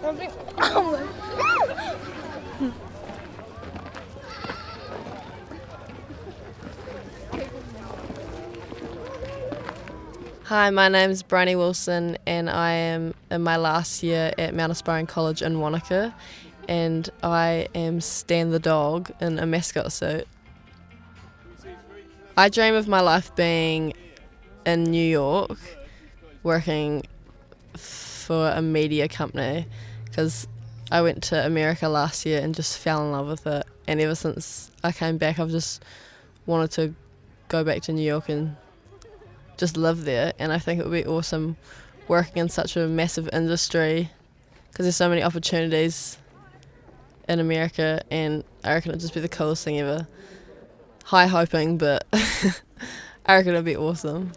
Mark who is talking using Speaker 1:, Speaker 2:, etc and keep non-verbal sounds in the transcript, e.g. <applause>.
Speaker 1: Hi, my name is Bryony Wilson, and I am in my last year at Mount Aspiring College in Wanaka, and I am Stan the dog in a mascot suit. I dream of my life being in New York, working for a media company, because I went to America last year and just fell in love with it, and ever since I came back, I've just wanted to go back to New York and just live there. And I think it would be awesome working in such a massive industry because there's so many opportunities in America, and I reckon it'd just be the coolest thing ever. High hoping, but <laughs> I reckon it'd be awesome.